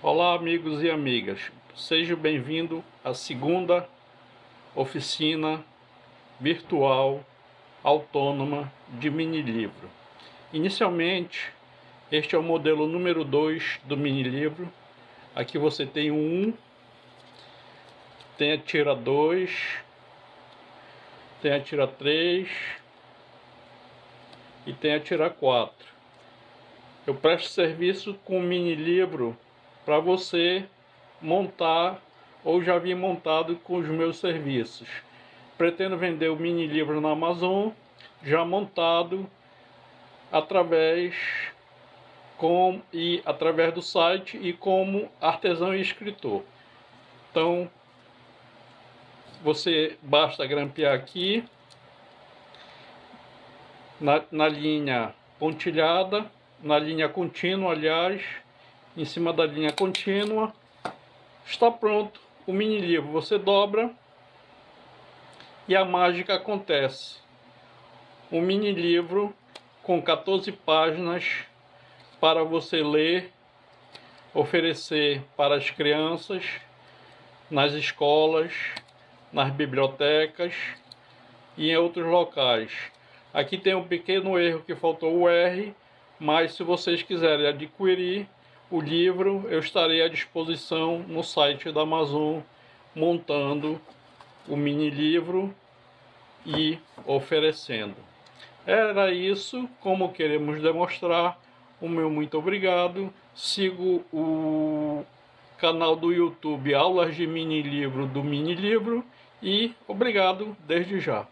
Olá amigos e amigas, seja bem-vindo à segunda oficina virtual autônoma de mini livro. Inicialmente, este é o modelo número 2 do mini livro. Aqui você tem 1, tem a tira 2, tem a tira 3 e tem a tira 4. Eu presto serviço com o mini livro para você montar ou já vi montado com os meus serviços. Pretendo vender o mini livro na Amazon já montado através com e através do site e como artesão e escritor. Então você basta grampear aqui na, na linha pontilhada, na linha contínua, aliás, em cima da linha contínua. Está pronto o mini livro. Você dobra e a mágica acontece. Um mini livro com 14 páginas para você ler, oferecer para as crianças, nas escolas, nas bibliotecas e em outros locais. Aqui tem um pequeno erro que faltou o R, mas se vocês quiserem adquirir, o livro eu estarei à disposição no site da Amazon montando o mini livro e oferecendo. Era isso, como queremos demonstrar. O meu muito obrigado. Sigo o canal do YouTube Aulas de Mini Livro do Mini Livro e obrigado desde já.